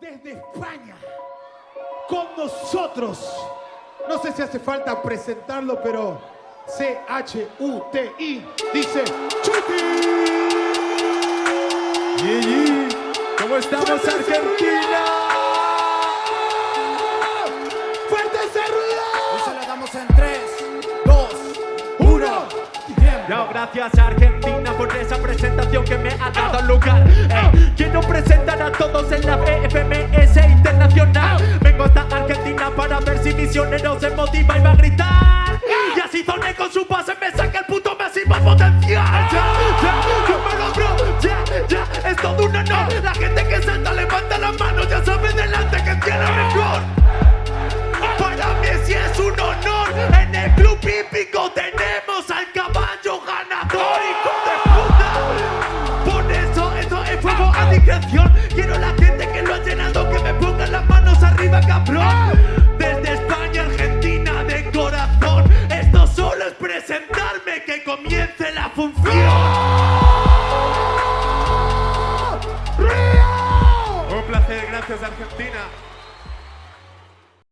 desde España, con nosotros. No sé si hace falta presentarlo, pero C-H-U-T-I dice Chuti. Gigi, ¿cómo estamos ¡Fuerte ese Argentina? ¡Fuerte ese ruido! Se la damos en 3, 2, ¡Uno! Yo, gracias Argentina por esa presentación que me ha dado lugar. En la FMS Internacional. Vengo hasta Argentina para ver si misionero se motiva y va a gritar. Y así Zone con su pase me saca el puto máximo potencial. Ya, ya, yo me logro, ya, ya, es todo un honor. La gente que salta levanta la mano, ya sabe delante que tiene mejor. Para mí sí es un honor. En el club hípico tenemos al caballo ganador, hijo de puta. Por eso, eso es fuego a discreción. Comience la función. Un placer, gracias Argentina.